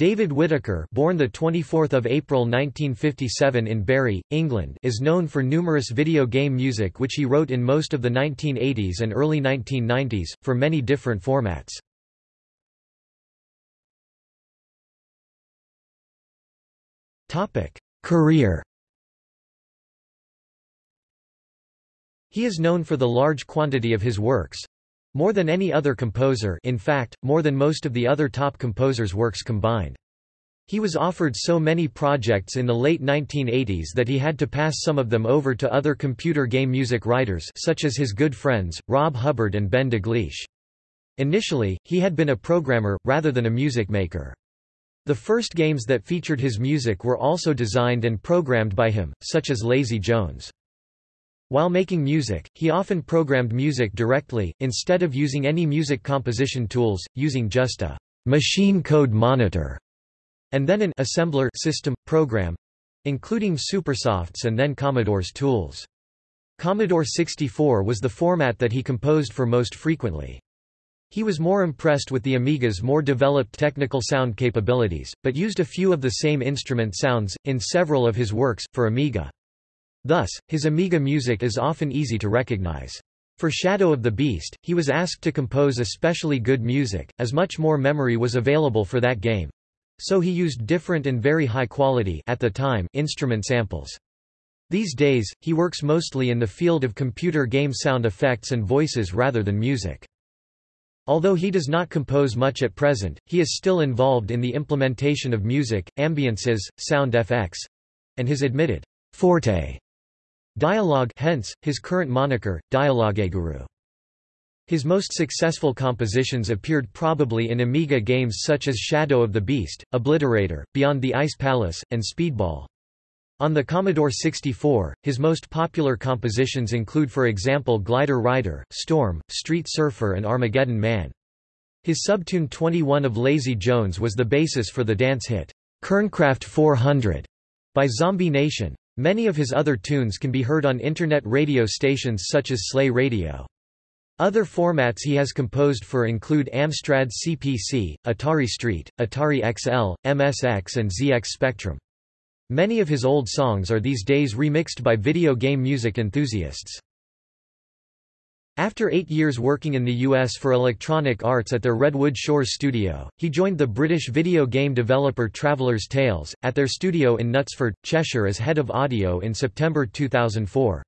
David Whittaker born the 24th of April 1957 in Barry, England is known for numerous video game music which he wrote in most of the 1980s and early 1990s, for many different formats. Topic: Career He is known for the large quantity of his works, more than any other composer in fact, more than most of the other top composers' works combined. He was offered so many projects in the late 1980s that he had to pass some of them over to other computer game music writers such as his good friends, Rob Hubbard and Ben Daglish. Initially, he had been a programmer, rather than a music maker. The first games that featured his music were also designed and programmed by him, such as Lazy Jones. While making music, he often programmed music directly, instead of using any music composition tools, using just a machine code monitor, and then an assembler system, program, including Supersoft's and then Commodore's tools. Commodore 64 was the format that he composed for most frequently. He was more impressed with the Amiga's more developed technical sound capabilities, but used a few of the same instrument sounds, in several of his works, for Amiga. Thus, his Amiga music is often easy to recognize. For Shadow of the Beast, he was asked to compose especially good music, as much more memory was available for that game. So he used different and very high quality at the time instrument samples. These days, he works mostly in the field of computer game sound effects and voices rather than music. Although he does not compose much at present, he is still involved in the implementation of music, ambiances, sound FX, and his admitted forte Dialogue hence, his current moniker, Dialogueguru. His most successful compositions appeared probably in Amiga games such as Shadow of the Beast, Obliterator, Beyond the Ice Palace, and Speedball. On the Commodore 64, his most popular compositions include for example Glider Rider, Storm, Street Surfer and Armageddon Man. His subtune 21 of Lazy Jones was the basis for the dance hit, Kernkraft 400, by Zombie Nation. Many of his other tunes can be heard on internet radio stations such as Slay Radio. Other formats he has composed for include Amstrad CPC, Atari ST, Atari XL, MSX and ZX Spectrum. Many of his old songs are these days remixed by video game music enthusiasts. After eight years working in the US for Electronic Arts at their Redwood Shores studio, he joined the British video game developer Traveller's Tales, at their studio in Knutsford, Cheshire as head of audio in September 2004.